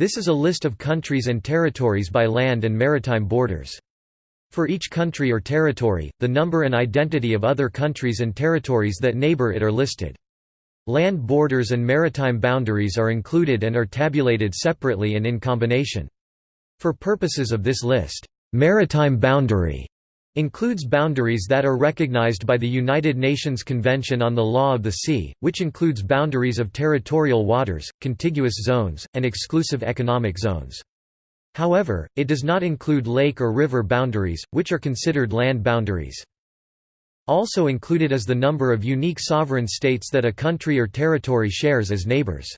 This is a list of countries and territories by land and maritime borders. For each country or territory, the number and identity of other countries and territories that neighbor it are listed. Land borders and maritime boundaries are included and are tabulated separately and in combination. For purposes of this list, maritime boundary includes boundaries that are recognized by the United Nations Convention on the Law of the Sea, which includes boundaries of territorial waters, contiguous zones, and exclusive economic zones. However, it does not include lake or river boundaries, which are considered land boundaries. Also included is the number of unique sovereign states that a country or territory shares as neighbors.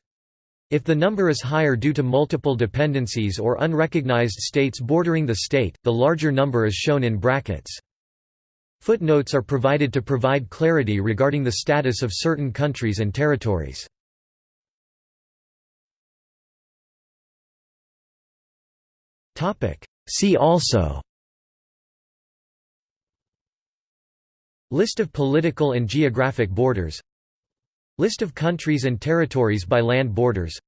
If the number is higher due to multiple dependencies or unrecognized states bordering the state, the larger number is shown in brackets. Footnotes are provided to provide clarity regarding the status of certain countries and territories. See also List of political and geographic borders List of countries and territories by land borders.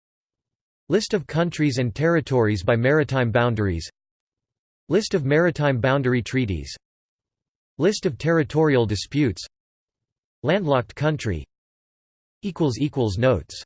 List of countries and territories by maritime boundaries. List of maritime boundary treaties. List of territorial disputes. Landlocked country. Notes